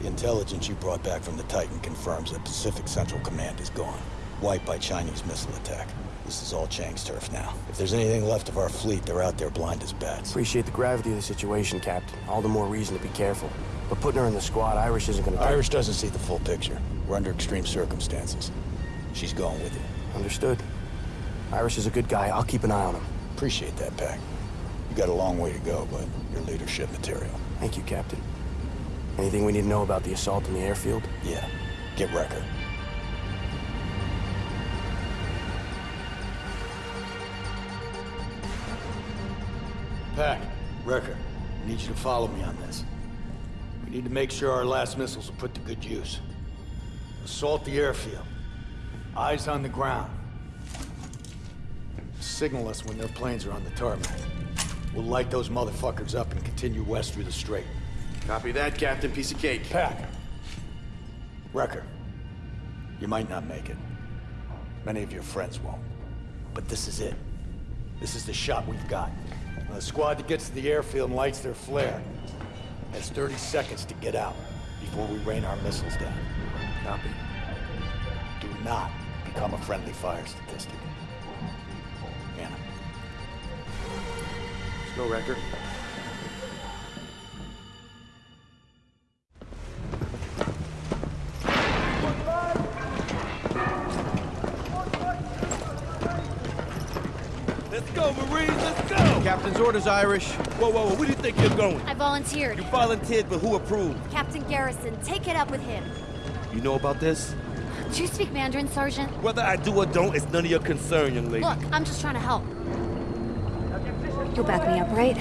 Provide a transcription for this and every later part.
The intelligence you brought back from the Titan confirms that Pacific Central Command is gone. Wiped by Chinese missile attack. This is all Chang's turf now. If there's anything left of our fleet, they're out there blind as bats. Appreciate the gravity of the situation, Captain. All the more reason to be careful. But putting her in the squad, Irish isn't gonna... Irish doesn't see the full picture. We're under extreme circumstances. She's going with you. Understood. Irish is a good guy. I'll keep an eye on him. Appreciate that, Pac. You got a long way to go, but you're leadership material. Thank you, Captain. Anything we need to know about the assault in the airfield? Yeah. Get Recker. Pac, Recker, I need you to follow me on this. We need to make sure our last missiles are put to good use. Assault the airfield. Eyes on the ground. Signal us when their planes are on the tarmac. We'll light those motherfuckers up and continue west through the strait. Copy that, Captain. Piece of cake. Pac. Recker. You might not make it. Many of your friends won't. But this is it. This is the shot we've got. When the squad that gets to the airfield and lights their flare has 30 seconds to get out before we rain our missiles down. Copy. Do not become a friendly fire statistic. Hannah. Let's go, Recker. Let's go, Marines, let's go! Captain's orders, Irish. Whoa, whoa, whoa, where do you think you're going? I volunteered. You volunteered, but who approved? Captain Garrison, take it up with him. You know about this? Do you speak Mandarin, Sergeant? Whether I do or don't, it's none of your concern, young lady. Look, I'm just trying to help. You'll back me up, right?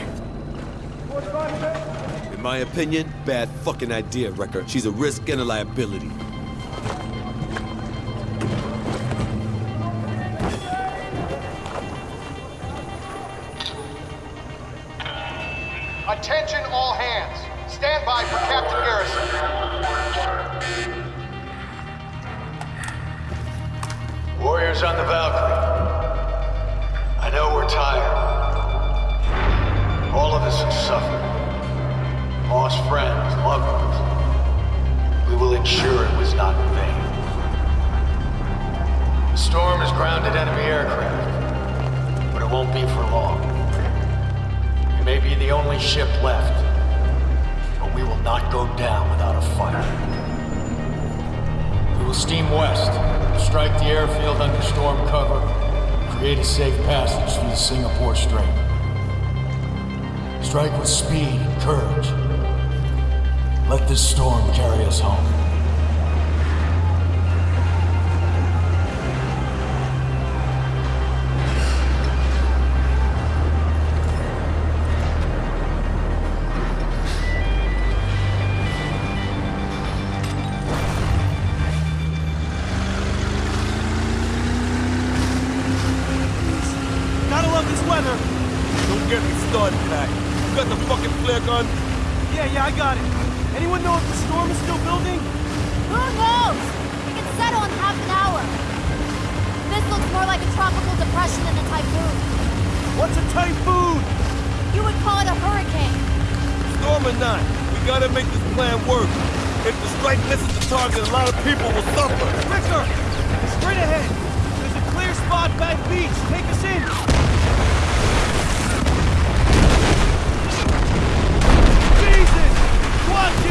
In my opinion, bad fucking idea, Recker. She's a risk and a liability. Got the fucking flare gun? Yeah, yeah, I got it. Anyone know if the storm is still building? Who knows? It can settle in half an hour. This looks more like a tropical depression than a typhoon. What's a typhoon? You would call it a hurricane. Storm or not, we gotta make this plan work. If the strike misses the target, a lot of people will suffer. Recker! Straight ahead! There's a clear spot back beach. Take us in! Watch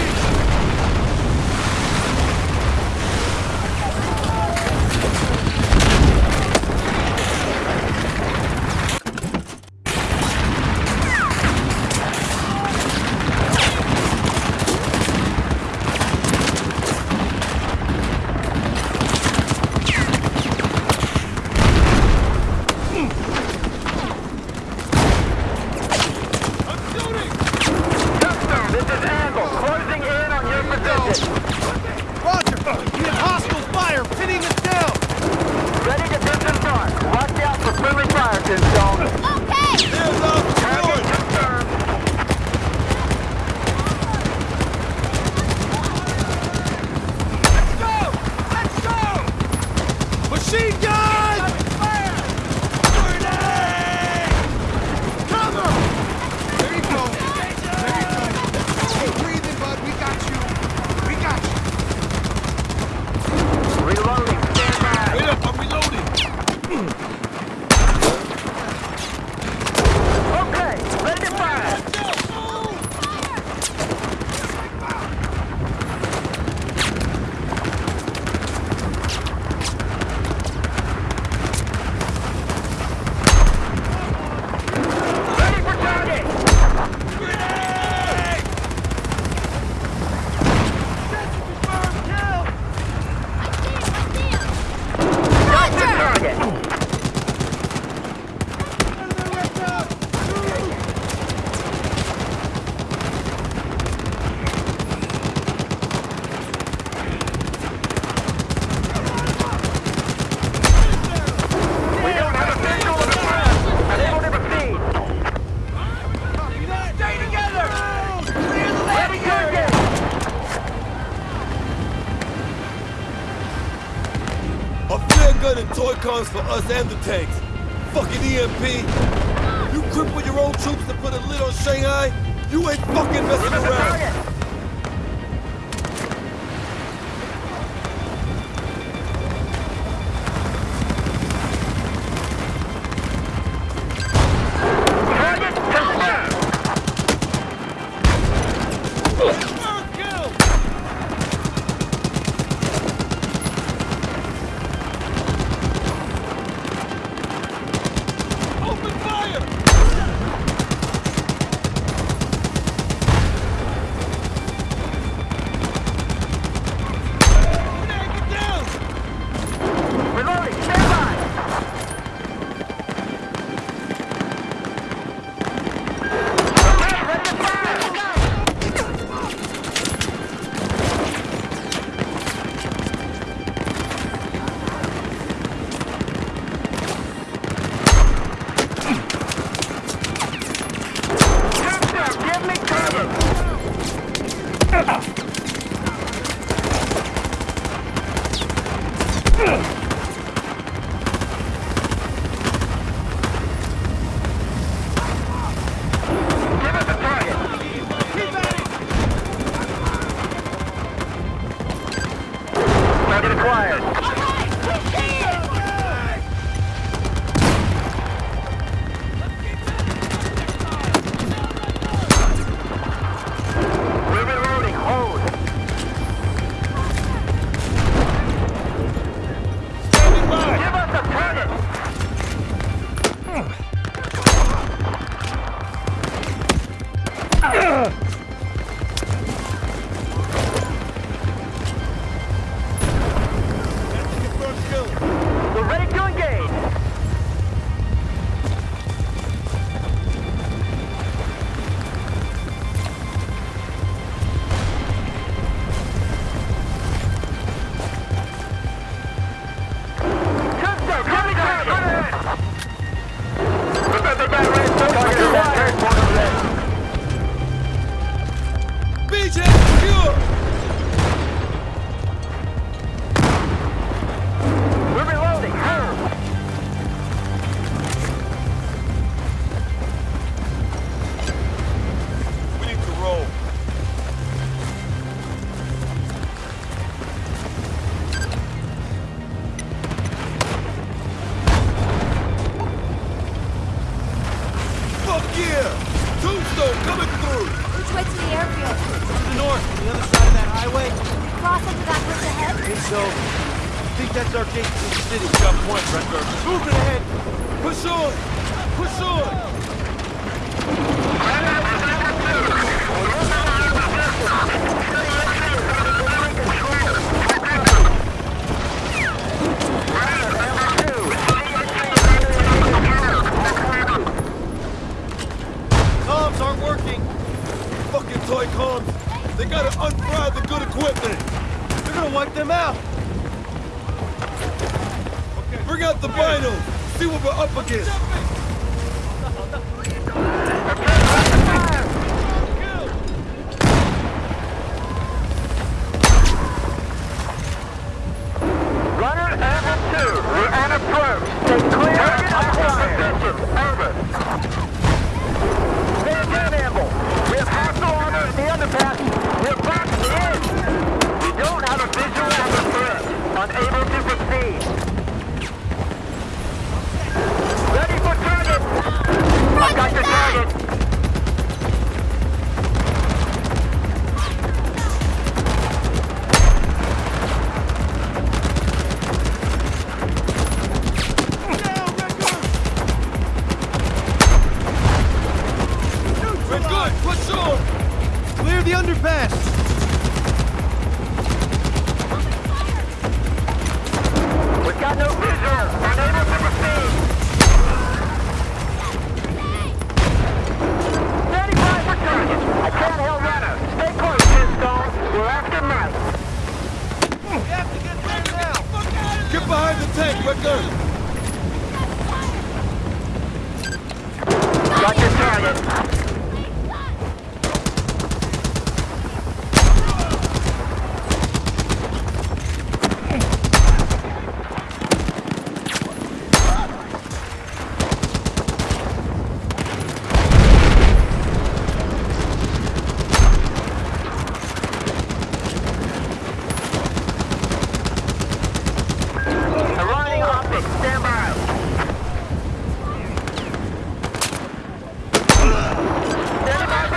and the tanks.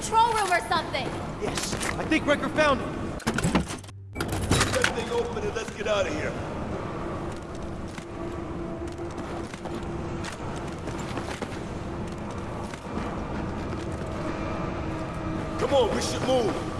control room or something! Yes, I think Recker found it! Get that thing open and let's get out of here. Come on, we should move!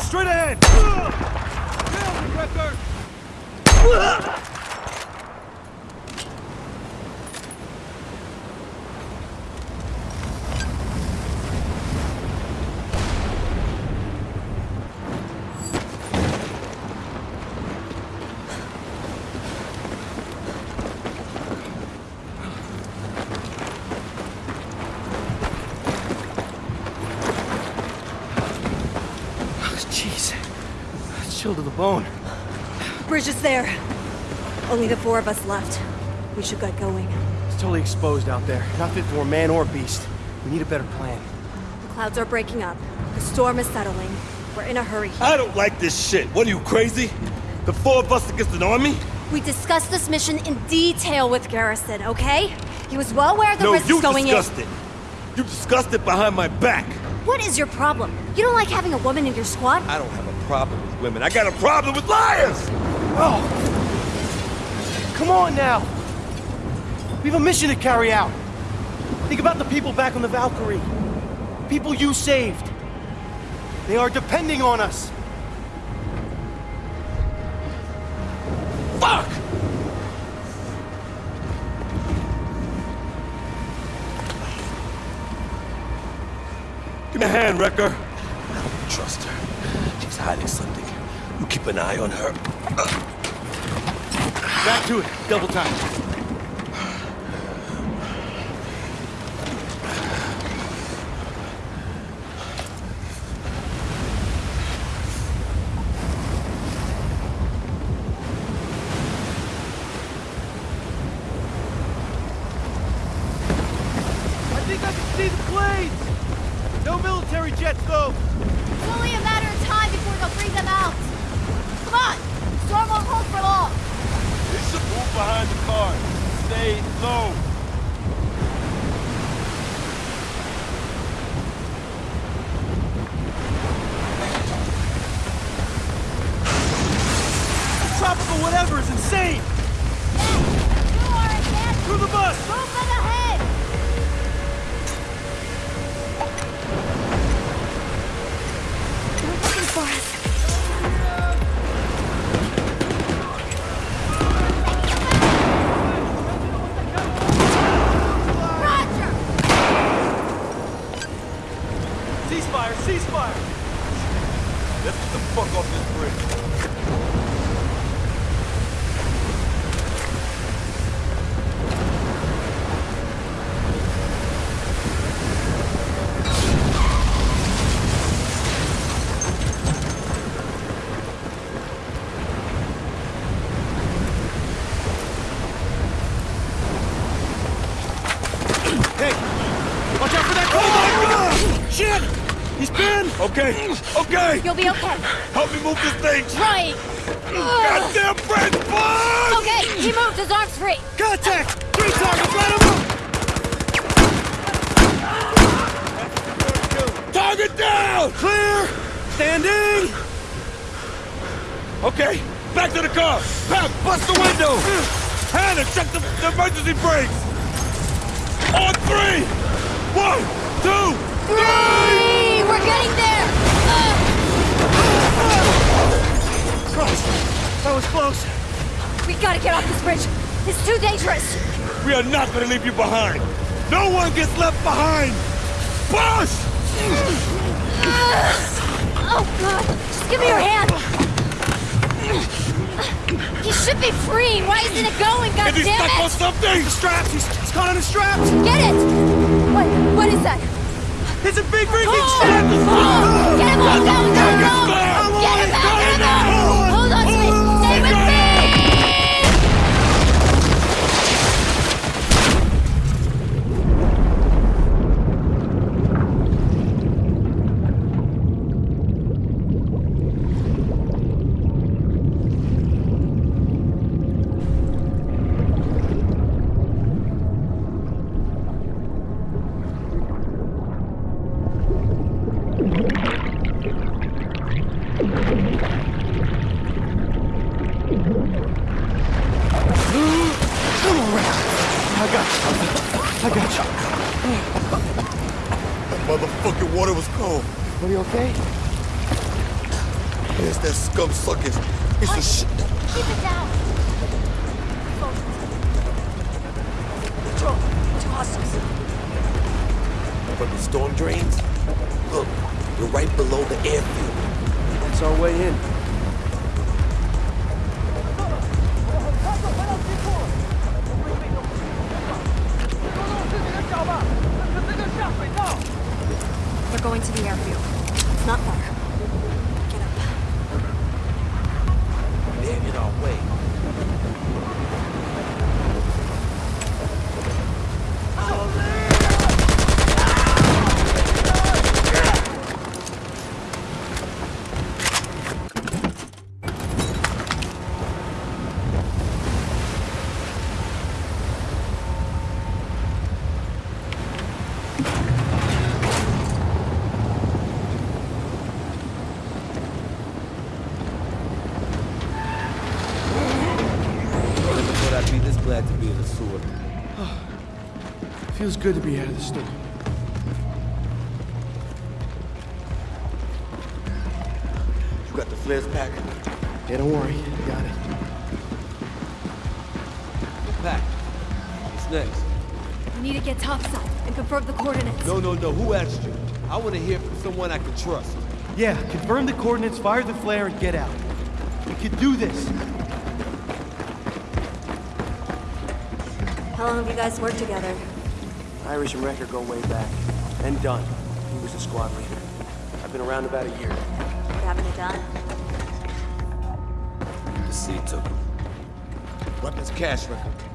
Straight ahead! Jeez. Chill to the bone. Bridge is there. Only the four of us left. We should get going. It's totally exposed out there. Not fit for a man or beast. We need a better plan. The clouds are breaking up. The storm is settling. We're in a hurry. I don't like this shit. What are you, crazy? The four of us against an army? We discussed this mission in detail with Garrison, okay? He was well aware of the no, risks you going discussed in. it. You discussed it behind my back. What is your problem? You don't like having a woman in your squad? I don't have a problem with women. I got a problem with liars! Oh! Come on now! We have a mission to carry out. Think about the people back on the Valkyrie. People you saved. They are depending on us. Fuck! Give me a hand, Recker. I don't trust her. She's hiding something. You keep an eye on her. Back to it. Double time. I think I can see the blades! No military jets, though! It's only a matter of time before they'll bring them out. Come on! Storm won't hold for long. They should move behind the car. Stay low. Tropical whatever is insane! You are advanced. Through the bus! Move them ahead. They're looking for us. Roger. Ceasefire! Ceasefire! Let's get the fuck off this bridge. Hey! Watch out for that car! Shit! He's pinned! Okay, okay! You'll be okay. Help me move this thing! Right. Goddamn bridge, boss! Okay, he moved. His arm's free. Contact! Three targets, him up! Target down! Clear! Standing! Okay, back to the car! Pep, bust the window! Hannah, check the, the emergency brakes! On three! One, two, Three. We're getting there. Christ! That was close. We gotta get off this bridge. It's too dangerous. we are not gonna leave you behind! No one gets left behind! Push! Ah! oh God! Just give me your hand. He should be free. Why isn't it going? God Is he damn stuck on something? Straps! He's, he's caught on the straps! Get it! What? What is that? It's a big freaking Oh! strap! Oh! Get him off! Down! Get him back! Get him him Feels good to be out of the storm. You got the flares pack? Yeah, don't worry. Got it. Pac. What's next? We need to get topside and confirm the coordinates. No, no, no. Who asked you? I want to hear from someone I can trust. Yeah, confirm the coordinates, fire the flare, and get out. We can do this. How long have you guys worked together? Irish and Recker go way back. And Dunn. He was the squad leader. I've been around about a year. What happened to Dunn? The sea took him. Weapons cache record.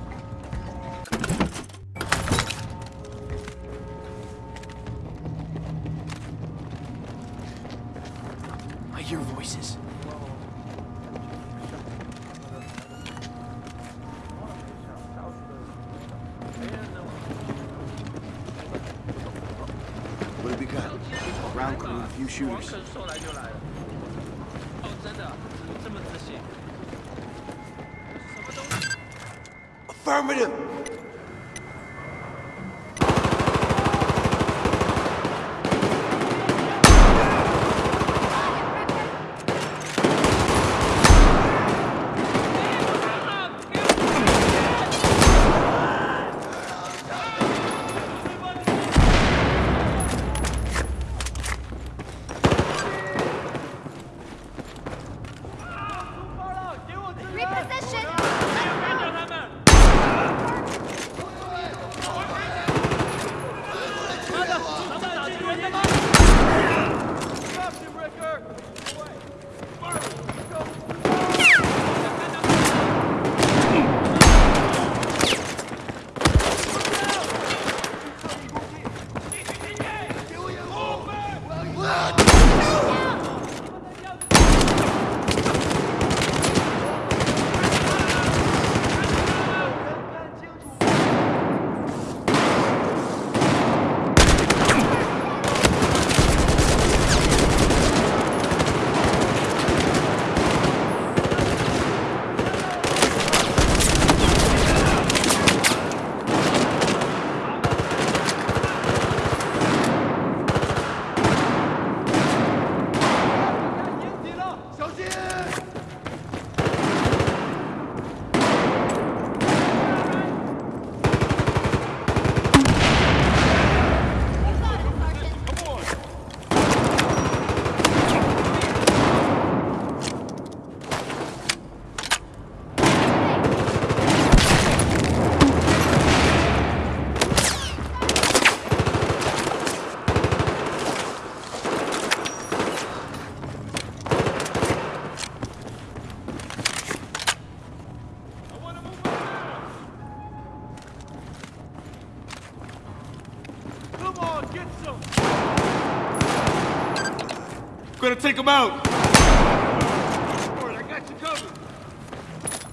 Gonna take him out!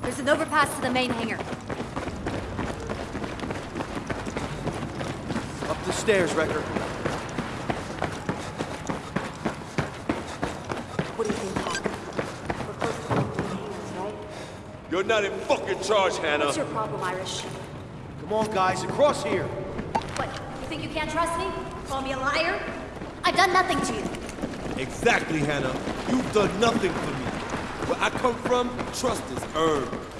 There's an overpass to the main hangar. Up the stairs, Recker. What do you think, Hawk? You're not in fucking charge, Hannah. What's your problem, Irish? Come on, guys, across here. What, you think you can't trust me? Call me a liar? I've done nothing to you. Exactly, Hannah. You've done nothing for me. Where I come from, trust is earned.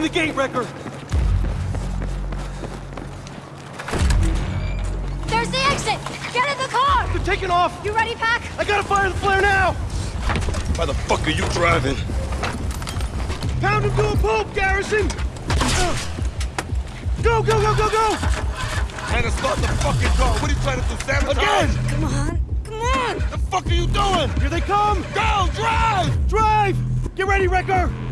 Open the gate, Recker! There's the exit! Get in the car! They're taking off! You ready, Pac? I gotta fire the flare now! Why the fuck are you driving? Pound him to a pulp, Garrison! Go, go, go, go, go! Hannah, start the fucking car. What are you trying to do, sabotage? Again! Come on, come on! The fuck are you doing? Here they come! Go, drive! Drive! Get ready, Recker!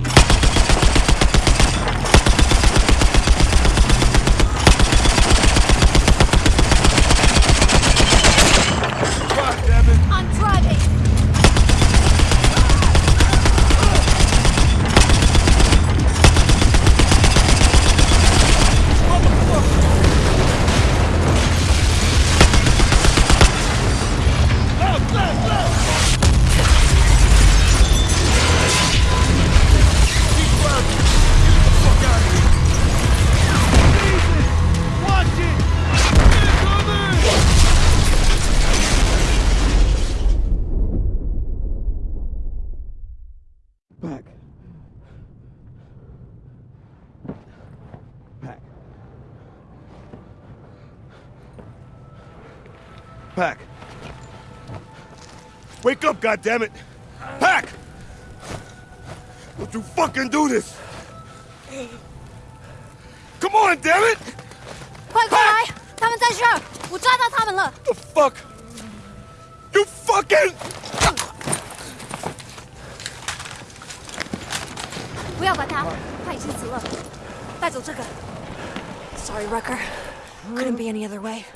God damn it! Pac! Don't you fucking do this! Come on, damn it! 快快来！他们在这儿，我抓到他们了。The fuck! You fucking! 不要管他，他已经死了。带走这个。Sorry, Recker. Couldn't be any other way.